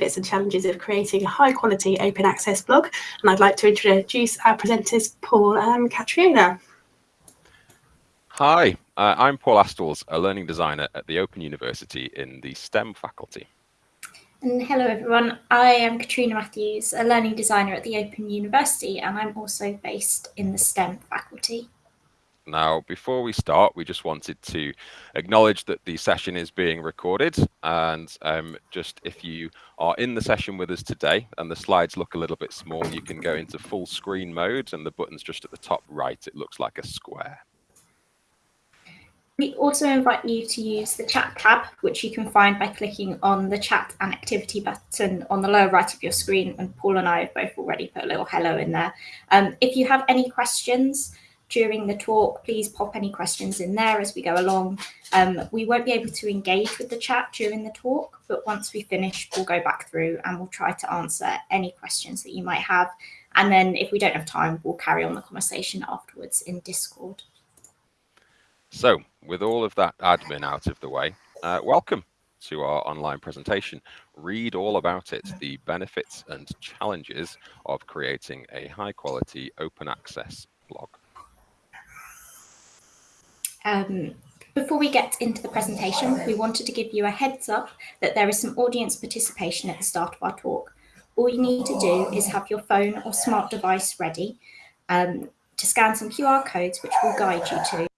benefits and challenges of creating a high quality open access blog. And I'd like to introduce our presenters, Paul and Katriona. Hi, uh, I'm Paul Astles, a learning designer at the Open University in the STEM faculty. And hello everyone, I am Katrina Matthews, a learning designer at the Open University, and I'm also based in the STEM faculty. Now, before we start, we just wanted to acknowledge that the session is being recorded. And um, just if you are in the session with us today and the slides look a little bit small, you can go into full screen mode and the button's just at the top right. It looks like a square. We also invite you to use the chat tab, which you can find by clicking on the chat and activity button on the lower right of your screen. And Paul and I have both already put a little hello in there. Um, if you have any questions during the talk, please pop any questions in there as we go along. Um, we won't be able to engage with the chat during the talk, but once we finish, we'll go back through and we'll try to answer any questions that you might have. And then if we don't have time, we'll carry on the conversation afterwards in Discord. So with all of that admin out of the way, uh, welcome to our online presentation. Read all about it, the benefits and challenges of creating a high quality open access blog. Um, before we get into the presentation, we wanted to give you a heads up that there is some audience participation at the start of our talk. All you need to do is have your phone or smart device ready um, to scan some QR codes, which will guide you to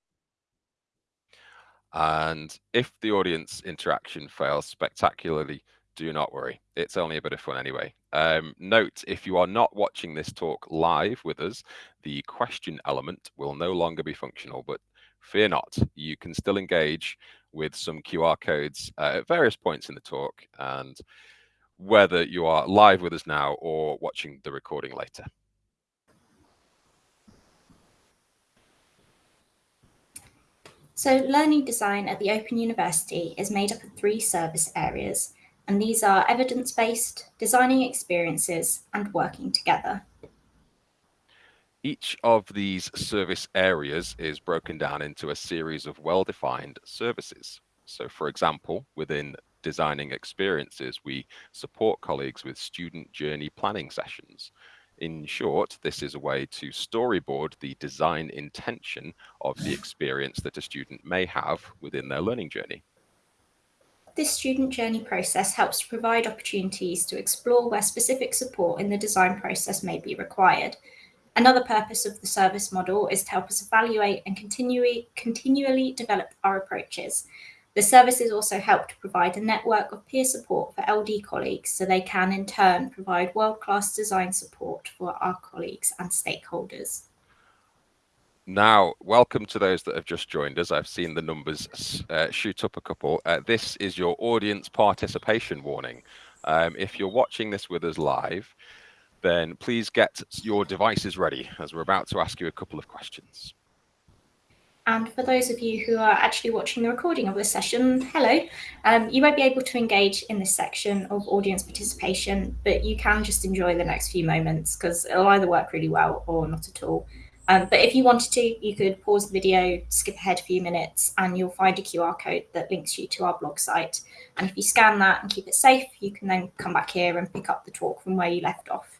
and if the audience interaction fails spectacularly, do not worry. It's only a bit of fun anyway. Um, note, if you are not watching this talk live with us, the question element will no longer be functional, but fear not, you can still engage with some QR codes uh, at various points in the talk and whether you are live with us now or watching the recording later. So learning design at the Open University is made up of three service areas, and these are evidence-based, designing experiences, and working together. Each of these service areas is broken down into a series of well-defined services. So for example, within designing experiences, we support colleagues with student journey planning sessions. In short, this is a way to storyboard the design intention of the experience that a student may have within their learning journey. This student journey process helps to provide opportunities to explore where specific support in the design process may be required. Another purpose of the service model is to help us evaluate and continually, continually develop our approaches, the services also help to provide a network of peer support for LD colleagues so they can in turn provide world-class design support for our colleagues and stakeholders. Now, welcome to those that have just joined us. I've seen the numbers uh, shoot up a couple. Uh, this is your audience participation warning. Um, if you're watching this with us live, then please get your devices ready as we're about to ask you a couple of questions. And for those of you who are actually watching the recording of this session, hello. Um, you won't be able to engage in this section of audience participation, but you can just enjoy the next few moments because it'll either work really well or not at all. Um, but if you wanted to, you could pause the video, skip ahead a few minutes, and you'll find a QR code that links you to our blog site. And if you scan that and keep it safe, you can then come back here and pick up the talk from where you left off.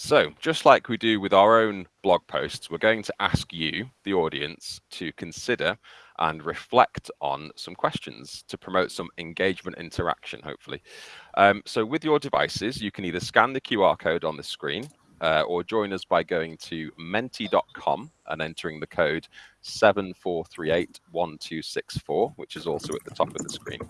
So just like we do with our own blog posts, we're going to ask you, the audience, to consider and reflect on some questions to promote some engagement interaction, hopefully. Um, so with your devices, you can either scan the QR code on the screen uh, or join us by going to menti.com and entering the code 74381264, which is also at the top of the screen.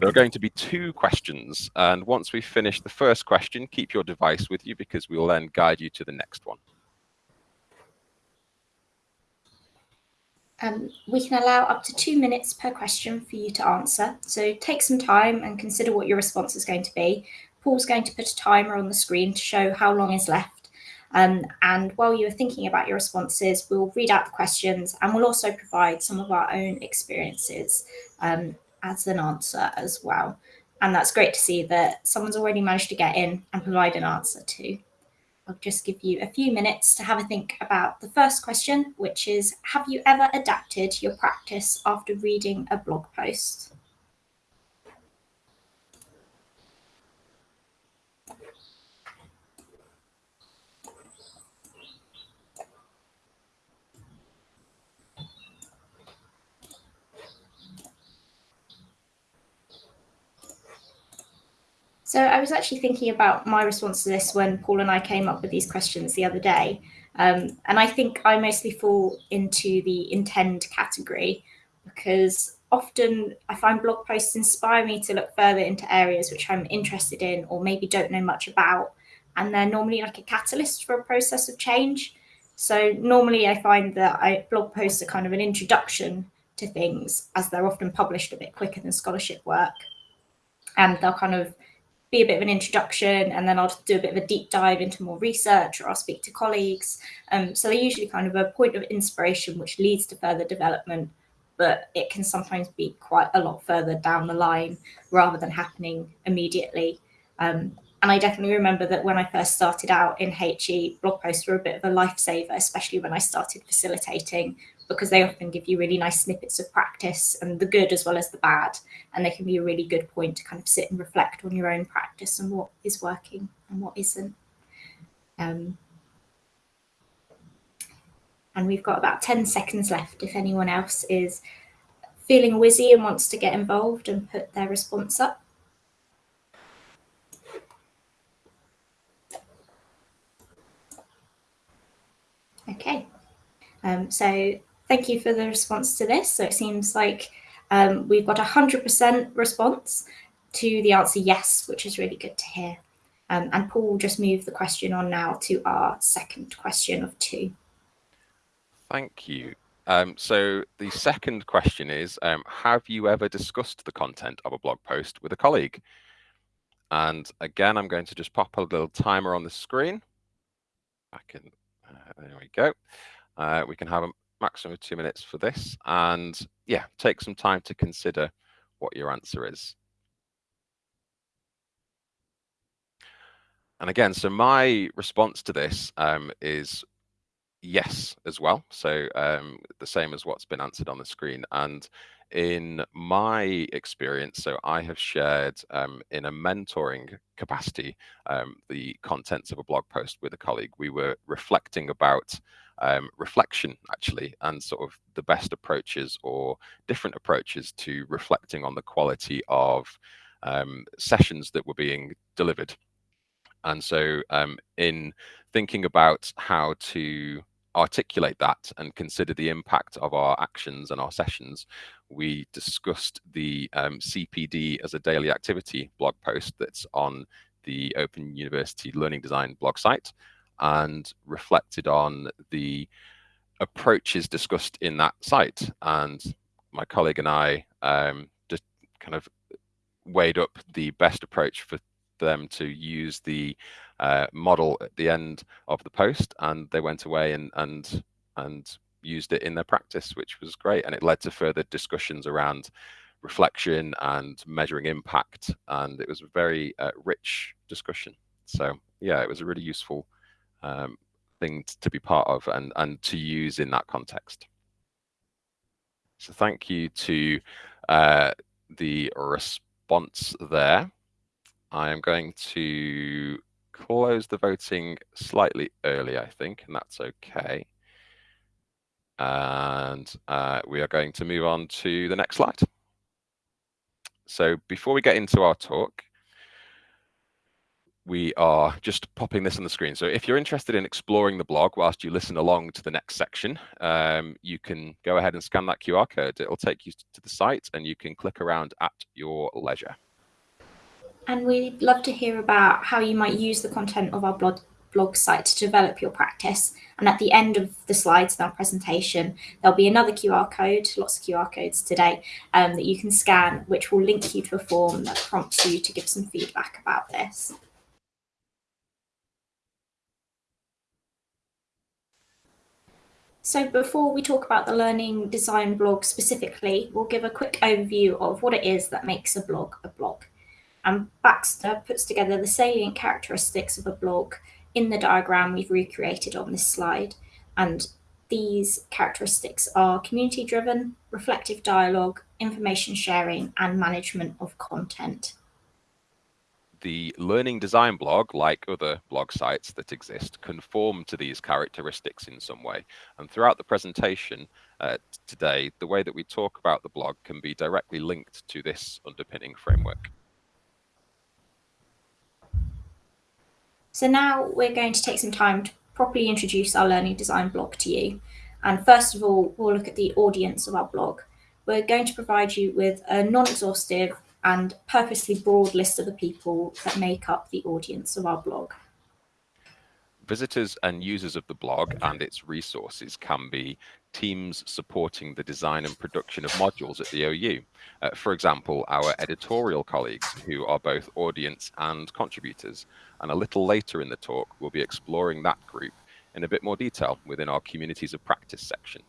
There are going to be two questions, and once we finish the first question, keep your device with you because we will then guide you to the next one. Um, we can allow up to two minutes per question for you to answer. So take some time and consider what your response is going to be. Paul's going to put a timer on the screen to show how long is left. Um, and while you are thinking about your responses, we'll read out the questions and we'll also provide some of our own experiences um, as an answer as well. And that's great to see that someone's already managed to get in and provide an answer too. I'll just give you a few minutes to have a think about the first question, which is Have you ever adapted your practice after reading a blog post? So I was actually thinking about my response to this when Paul and I came up with these questions the other day. Um, and I think I mostly fall into the intend category because often I find blog posts inspire me to look further into areas which I'm interested in or maybe don't know much about. And they're normally like a catalyst for a process of change. So normally I find that I, blog posts are kind of an introduction to things as they're often published a bit quicker than scholarship work. And they'll kind of be a bit of an introduction and then I'll do a bit of a deep dive into more research or I'll speak to colleagues. Um, so they're usually kind of a point of inspiration which leads to further development, but it can sometimes be quite a lot further down the line rather than happening immediately. Um, and I definitely remember that when I first started out in HE, blog posts were a bit of a lifesaver, especially when I started facilitating because they often give you really nice snippets of practice and the good as well as the bad. And they can be a really good point to kind of sit and reflect on your own practice and what is working and what isn't. Um, and we've got about 10 seconds left if anyone else is feeling wizzy and wants to get involved and put their response up. Okay, um, so thank you for the response to this. So it seems like um, we've got a 100% response to the answer yes, which is really good to hear. Um, and Paul will just move the question on now to our second question of two. Thank you. Um, so the second question is, um, have you ever discussed the content of a blog post with a colleague? And again, I'm going to just pop a little timer on the screen. I can, uh, there we go. Uh, we can have a maximum of two minutes for this. And yeah, take some time to consider what your answer is. And again, so my response to this um, is yes as well. So um, the same as what's been answered on the screen. And in my experience, so I have shared um, in a mentoring capacity um, the contents of a blog post with a colleague. We were reflecting about um, reflection actually and sort of the best approaches or different approaches to reflecting on the quality of um, sessions that were being delivered. And so um, in thinking about how to articulate that and consider the impact of our actions and our sessions, we discussed the um, CPD as a daily activity blog post that's on the Open University Learning Design blog site and reflected on the approaches discussed in that site. And my colleague and I um, just kind of weighed up the best approach for them to use the uh, model at the end of the post, and they went away and and and used it in their practice, which was great, and it led to further discussions around reflection and measuring impact, and it was a very uh, rich discussion. So yeah, it was a really useful um, thing to be part of and, and to use in that context. So thank you to uh, the response there. I am going to close the voting slightly early, I think, and that's okay. And uh, we are going to move on to the next slide. So before we get into our talk, we are just popping this on the screen. So if you're interested in exploring the blog whilst you listen along to the next section, um, you can go ahead and scan that QR code. It'll take you to the site and you can click around at your leisure. And we'd love to hear about how you might use the content of our blog, blog site to develop your practice. And at the end of the slides in our presentation, there'll be another QR code, lots of QR codes today, um, that you can scan, which will link you to a form that prompts you to give some feedback about this. So before we talk about the learning design blog specifically, we'll give a quick overview of what it is that makes a blog a blog. And Baxter puts together the salient characteristics of a blog in the diagram we've recreated on this slide. And these characteristics are community driven, reflective dialogue, information sharing, and management of content. The Learning Design blog, like other blog sites that exist, conform to these characteristics in some way. And throughout the presentation uh, today, the way that we talk about the blog can be directly linked to this underpinning framework. So now we're going to take some time to properly introduce our learning design blog to you. And first of all, we'll look at the audience of our blog. We're going to provide you with a non-exhaustive and purposely broad list of the people that make up the audience of our blog. Visitors and users of the blog and its resources can be teams supporting the design and production of modules at the OU. Uh, for example, our editorial colleagues who are both audience and contributors. And a little later in the talk, we'll be exploring that group in a bit more detail within our communities of practice section.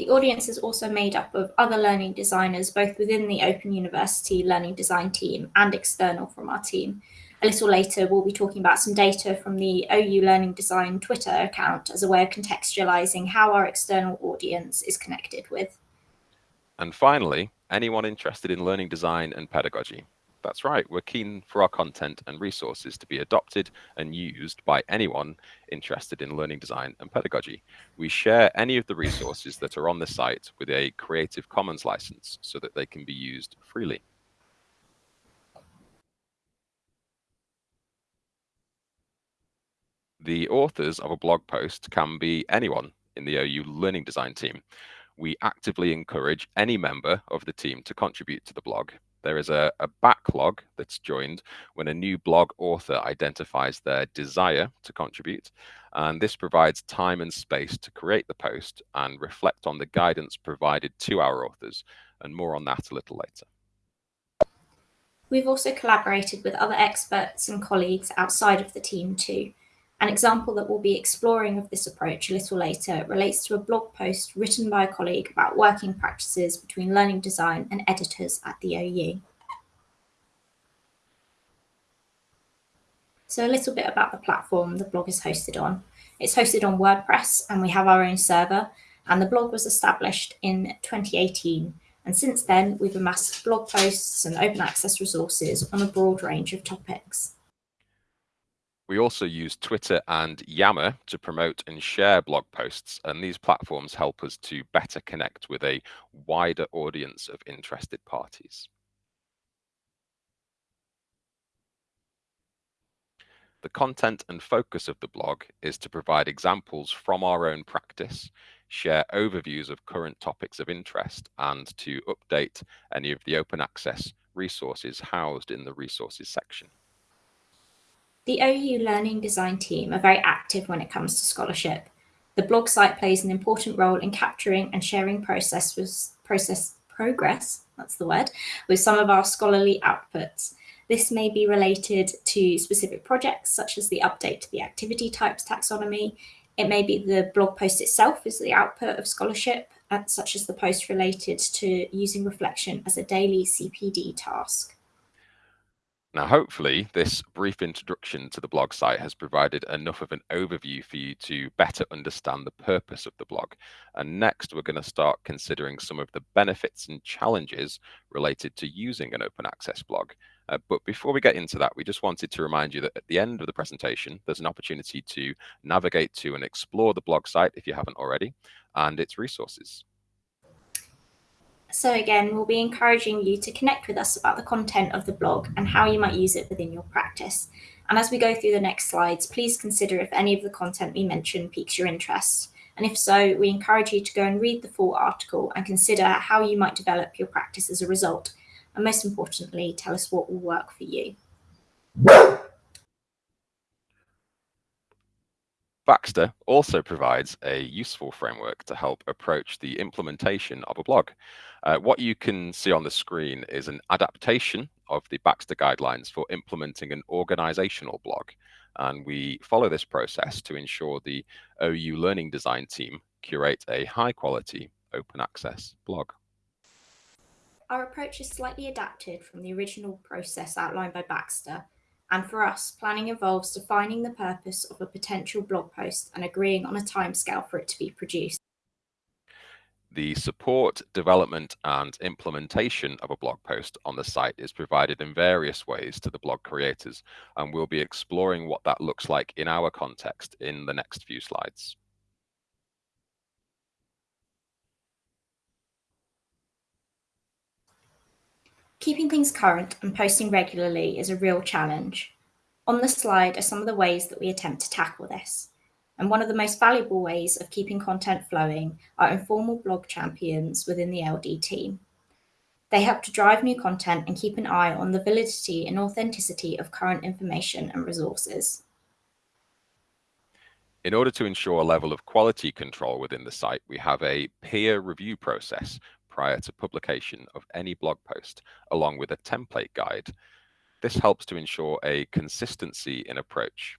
The audience is also made up of other learning designers, both within the Open University Learning Design team and external from our team. A little later, we'll be talking about some data from the OU Learning Design Twitter account as a way of contextualizing how our external audience is connected with. And finally, anyone interested in learning design and pedagogy. That's right, we're keen for our content and resources to be adopted and used by anyone interested in learning design and pedagogy. We share any of the resources that are on the site with a Creative Commons license so that they can be used freely. The authors of a blog post can be anyone in the OU Learning Design team. We actively encourage any member of the team to contribute to the blog there is a, a, backlog that's joined when a new blog author identifies their desire to contribute. And this provides time and space to create the post and reflect on the guidance provided to our authors. And more on that a little later. We've also collaborated with other experts and colleagues outside of the team too. An example that we'll be exploring of this approach a little later relates to a blog post written by a colleague about working practices between learning design and editors at the OU. So a little bit about the platform the blog is hosted on. It's hosted on WordPress and we have our own server and the blog was established in 2018 and since then we've amassed blog posts and open access resources on a broad range of topics. We also use Twitter and Yammer to promote and share blog posts, and these platforms help us to better connect with a wider audience of interested parties. The content and focus of the blog is to provide examples from our own practice, share overviews of current topics of interest, and to update any of the open access resources housed in the resources section. The OU Learning Design team are very active when it comes to scholarship. The blog site plays an important role in capturing and sharing process, process progress, that's the word, with some of our scholarly outputs. This may be related to specific projects, such as the update to the activity types taxonomy. It may be the blog post itself is the output of scholarship, such as the post related to using reflection as a daily CPD task. Now, hopefully, this brief introduction to the blog site has provided enough of an overview for you to better understand the purpose of the blog. And next, we're going to start considering some of the benefits and challenges related to using an open access blog. Uh, but before we get into that, we just wanted to remind you that at the end of the presentation, there's an opportunity to navigate to and explore the blog site if you haven't already, and its resources. So again, we'll be encouraging you to connect with us about the content of the blog and how you might use it within your practice. And as we go through the next slides, please consider if any of the content we mention piques your interest. And if so, we encourage you to go and read the full article and consider how you might develop your practice as a result. And most importantly, tell us what will work for you. Baxter also provides a useful framework to help approach the implementation of a blog. Uh, what you can see on the screen is an adaptation of the Baxter guidelines for implementing an organizational blog. And we follow this process to ensure the OU Learning Design team curate a high quality open access blog. Our approach is slightly adapted from the original process outlined by Baxter, And for us, planning involves defining the purpose of a potential blog post and agreeing on a timescale for it to be produced. The support, development and implementation of a blog post on the site is provided in various ways to the blog creators, and we'll be exploring what that looks like in our context in the next few slides. Keeping things current and posting regularly is a real challenge. On the slide are some of the ways that we attempt to tackle this. And one of the most valuable ways of keeping content flowing are informal blog champions within the LD team. They help to drive new content and keep an eye on the validity and authenticity of current information and resources. In order to ensure a level of quality control within the site, we have a peer review process prior to publication of any blog post, along with a template guide. This helps to ensure a consistency in approach.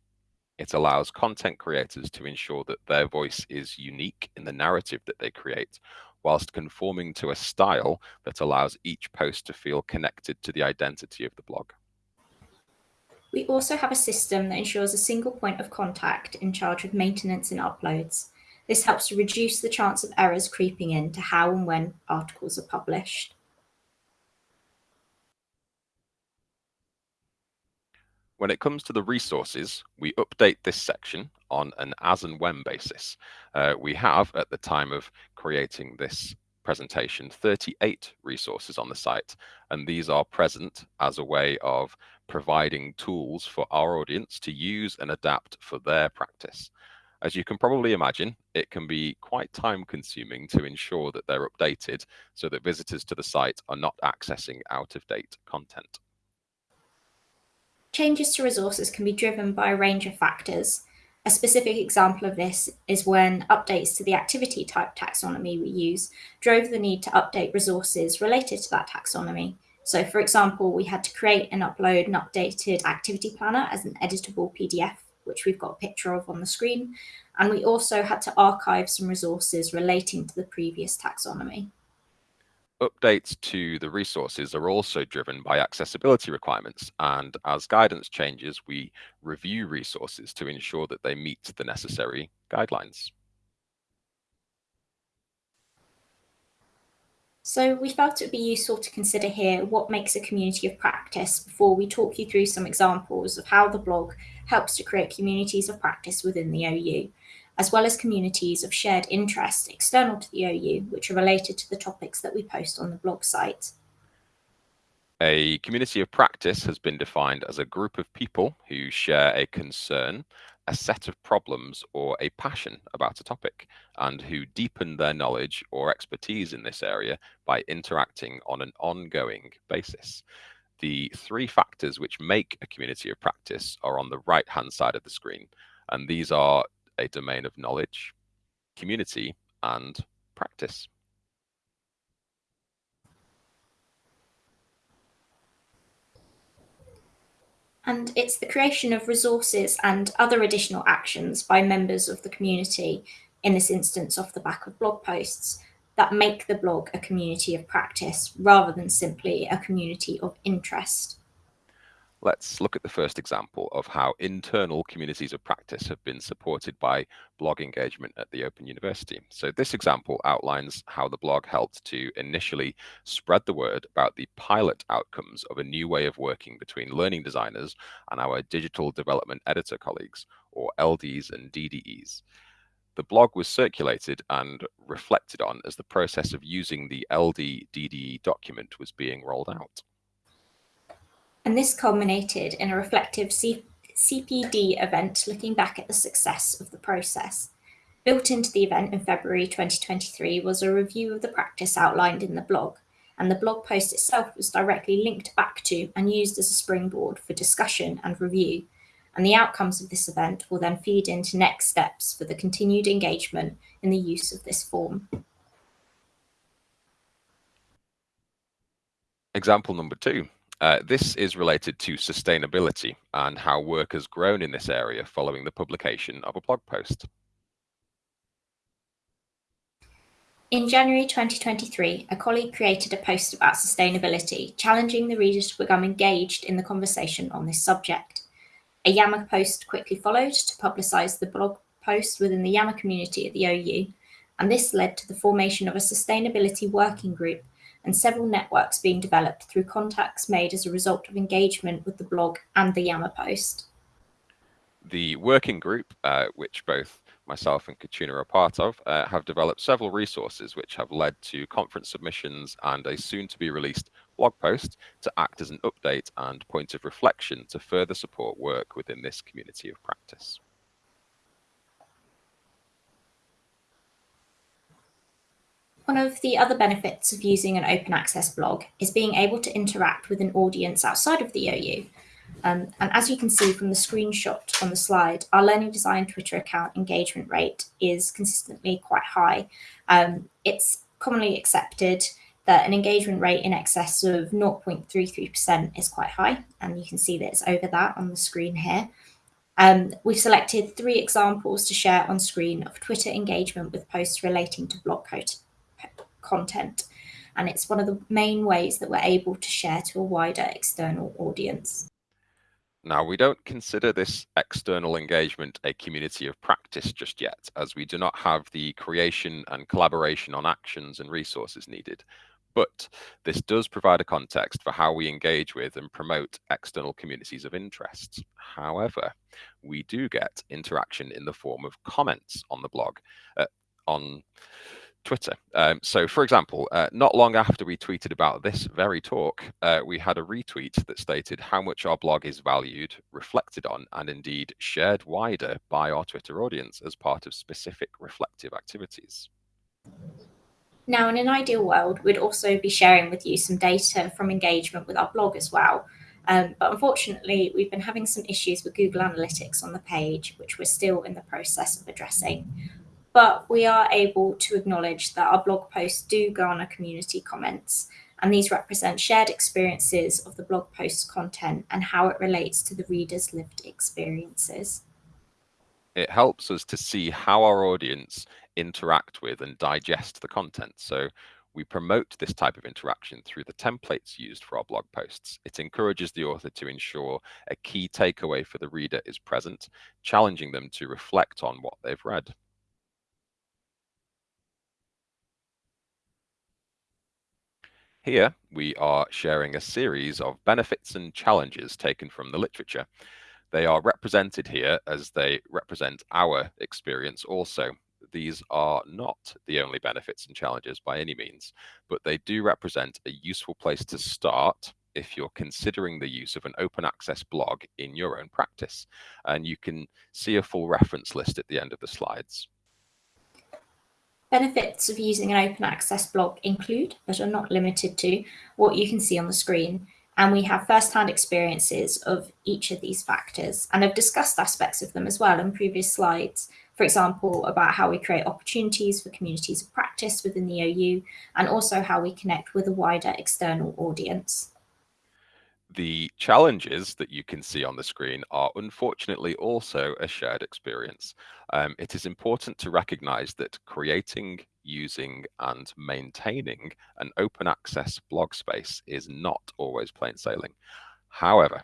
It allows content creators to ensure that their voice is unique in the narrative that they create, whilst conforming to a style that allows each post to feel connected to the identity of the blog. We also have a system that ensures a single point of contact in charge of maintenance and uploads. This helps to reduce the chance of errors creeping in to how and when articles are published. When it comes to the resources, we update this section on an as and when basis. Uh, we have, at the time of creating this presentation, 38 resources on the site, and these are present as a way of providing tools for our audience to use and adapt for their practice. As you can probably imagine, it can be quite time consuming to ensure that they're updated so that visitors to the site are not accessing out of date content. Changes to resources can be driven by a range of factors. A specific example of this is when updates to the activity type taxonomy we use drove the need to update resources related to that taxonomy. So for example, we had to create and upload an updated activity planner as an editable PDF which we've got a picture of on the screen. And we also had to archive some resources relating to the previous taxonomy. Updates to the resources are also driven by accessibility requirements. And as guidance changes, we review resources to ensure that they meet the necessary guidelines. So we felt it would be useful to consider here what makes a community of practice before we talk you through some examples of how the blog helps to create communities of practice within the OU, as well as communities of shared interest external to the OU, which are related to the topics that we post on the blog site. A community of practice has been defined as a group of people who share a concern a set of problems or a passion about a topic and who deepen their knowledge or expertise in this area by interacting on an ongoing basis. The three factors which make a community of practice are on the right hand side of the screen, and these are a domain of knowledge, community, and practice. And it's the creation of resources and other additional actions by members of the community, in this instance off the back of blog posts, that make the blog a community of practice rather than simply a community of interest. Let's look at the first example of how internal communities of practice have been supported by blog engagement at the Open University. So this example outlines how the blog helped to initially spread the word about the pilot outcomes of a new way of working between learning designers and our digital development editor colleagues, or LDs and DDEs. The blog was circulated and reflected on as the process of using the LD DDE document was being rolled out and this culminated in a reflective C CPD event looking back at the success of the process. Built into the event in February 2023 was a review of the practice outlined in the blog, and the blog post itself was directly linked back to and used as a springboard for discussion and review. And the outcomes of this event will then feed into next steps for the continued engagement in the use of this form. Example number two. Uh, this is related to sustainability and how work has grown in this area following the publication of a blog post. In January 2023, a colleague created a post about sustainability, challenging the readers to become engaged in the conversation on this subject. A Yammer post quickly followed to publicise the blog post within the Yammer community at the OU, and this led to the formation of a sustainability working group and several networks being developed through contacts made as a result of engagement with the blog and the Yammer post. The working group, uh, which both myself and Katrina are part of, uh, have developed several resources which have led to conference submissions and a soon to be released blog post to act as an update and point of reflection to further support work within this community of practice. One of the other benefits of using an open access blog is being able to interact with an audience outside of the OU. Um, and as you can see from the screenshot on the slide, our Learning Design Twitter account engagement rate is consistently quite high. Um, it's commonly accepted that an engagement rate in excess of 0.33% is quite high, and you can see that it's over that on the screen here. Um, we've selected three examples to share on screen of Twitter engagement with posts relating to blog content. And it's one of the main ways that we're able to share to a wider external audience. Now, we don't consider this external engagement a community of practice just yet, as we do not have the creation and collaboration on actions and resources needed. But this does provide a context for how we engage with and promote external communities of interest. However, we do get interaction in the form of comments on the blog, uh, on Twitter. Um, so, for example, uh, not long after we tweeted about this very talk, uh, we had a retweet that stated how much our blog is valued, reflected on, and indeed shared wider by our Twitter audience as part of specific reflective activities. Now, in an ideal world, we'd also be sharing with you some data from engagement with our blog as well. Um, but unfortunately, we've been having some issues with Google Analytics on the page, which we're still in the process of addressing but we are able to acknowledge that our blog posts do garner community comments, and these represent shared experiences of the blog post's content and how it relates to the reader's lived experiences. It helps us to see how our audience interact with and digest the content. So we promote this type of interaction through the templates used for our blog posts. It encourages the author to ensure a key takeaway for the reader is present, challenging them to reflect on what they've read. Here, we are sharing a series of benefits and challenges taken from the literature. They are represented here as they represent our experience also. These are not the only benefits and challenges by any means, but they do represent a useful place to start if you're considering the use of an open access blog in your own practice. And you can see a full reference list at the end of the slides. Benefits of using an open access blog include, but are not limited to, what you can see on the screen. And we have first-hand experiences of each of these factors and have discussed aspects of them as well in previous slides. For example, about how we create opportunities for communities of practice within the OU and also how we connect with a wider external audience. The challenges that you can see on the screen are unfortunately also a shared experience. Um, it is important to recognize that creating, using and maintaining an open access blog space is not always plain sailing. However,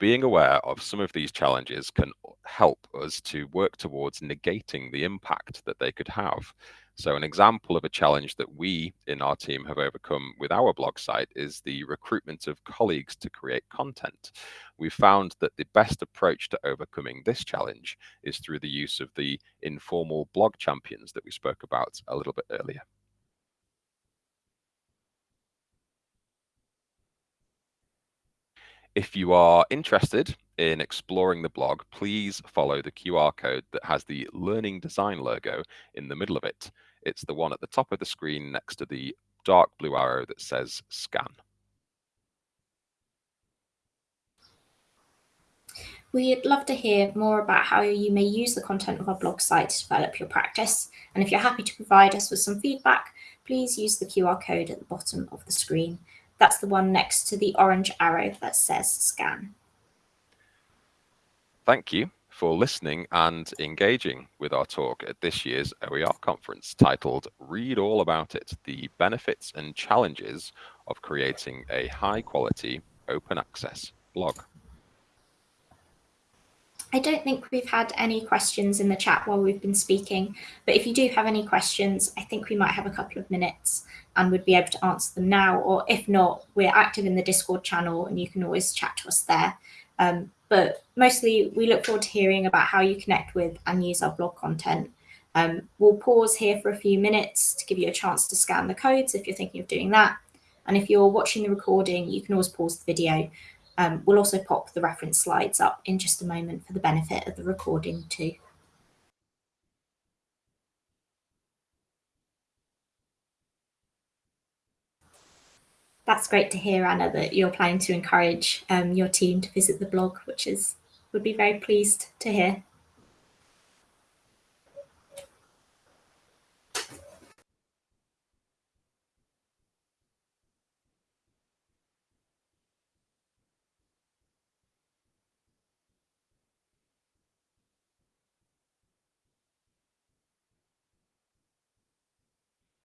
being aware of some of these challenges can help us to work towards negating the impact that they could have. So an example of a challenge that we in our team have overcome with our blog site is the recruitment of colleagues to create content. We found that the best approach to overcoming this challenge is through the use of the informal blog champions that we spoke about a little bit earlier. If you are interested in exploring the blog, please follow the QR code that has the Learning Design logo in the middle of it. It's the one at the top of the screen next to the dark blue arrow that says scan. We'd love to hear more about how you may use the content of our blog site to develop your practice. And if you're happy to provide us with some feedback, please use the QR code at the bottom of the screen. That's the one next to the orange arrow that says scan. Thank you for listening and engaging with our talk at this year's OER conference titled Read All About It, the Benefits and Challenges of Creating a High Quality Open Access Blog. I don't think we've had any questions in the chat while we've been speaking, but if you do have any questions, I think we might have a couple of minutes and would be able to answer them now, or if not, we're active in the Discord channel and you can always chat to us there. Um, but mostly we look forward to hearing about how you connect with and use our blog content. Um, we'll pause here for a few minutes to give you a chance to scan the codes if you're thinking of doing that. And if you're watching the recording, you can always pause the video um, we'll also pop the reference slides up in just a moment for the benefit of the recording too. That's great to hear, Anna, that you're planning to encourage um, your team to visit the blog, which is would be very pleased to hear.